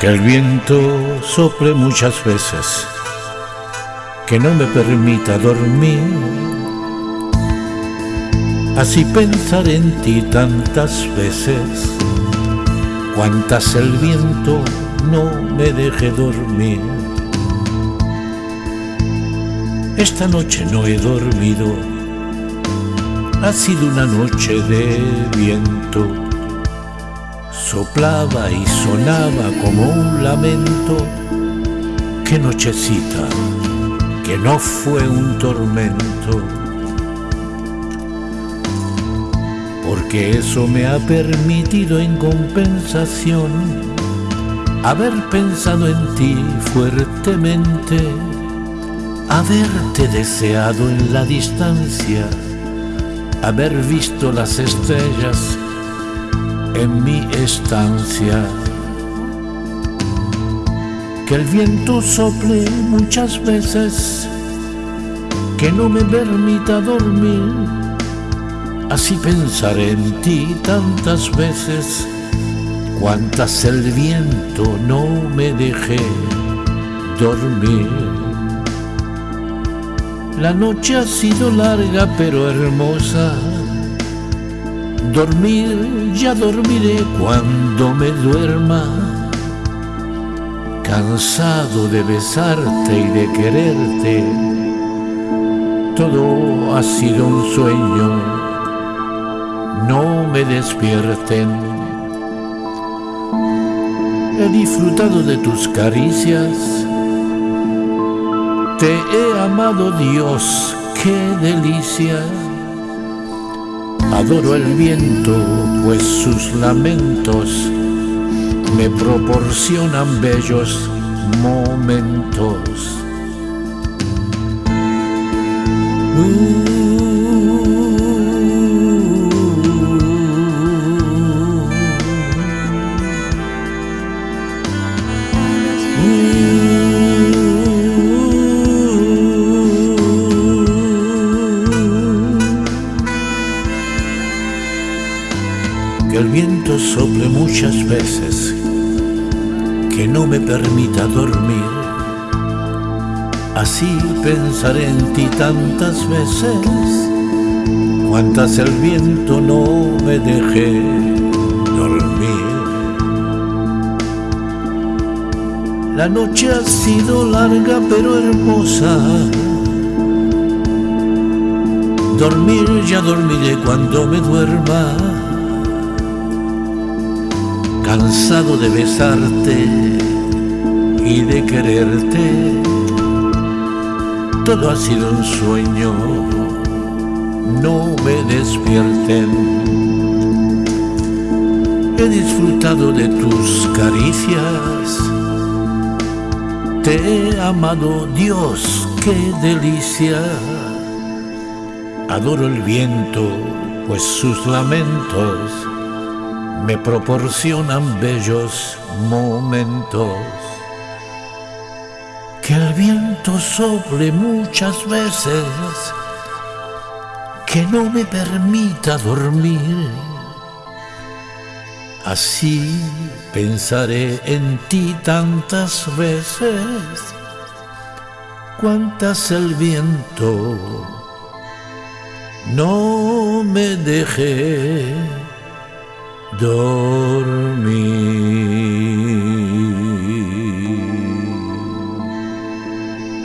que el viento sople muchas veces, que no me permita dormir. Así pensar en ti tantas veces, cuantas el viento no me deje dormir. Esta noche no he dormido, ha sido una noche de viento soplaba y sonaba como un lamento. Qué nochecita, que no fue un tormento. Porque eso me ha permitido en compensación haber pensado en ti fuertemente, haberte deseado en la distancia, haber visto las estrellas en mi estancia. Que el viento sople muchas veces, que no me permita dormir. Así pensaré en ti tantas veces, cuantas el viento no me deje dormir. La noche ha sido larga pero hermosa Dormir, ya dormiré cuando me duerma, cansado de besarte y de quererte. Todo ha sido un sueño, no me despierten. He disfrutado de tus caricias, te he amado Dios, qué delicia Adoro el viento, pues sus lamentos me proporcionan bellos momentos. Sople muchas veces, que no me permita dormir. Así pensaré en ti tantas veces, cuantas el viento no me deje dormir. La noche ha sido larga pero hermosa. Dormir ya dormiré cuando me duerma cansado de besarte y de quererte. Todo ha sido un sueño, no me despierten. He disfrutado de tus caricias, te he amado Dios, qué delicia. Adoro el viento, pues sus lamentos me proporcionan bellos momentos. Que el viento sople muchas veces, que no me permita dormir. Así pensaré en ti tantas veces, cuantas el viento no me deje dormir.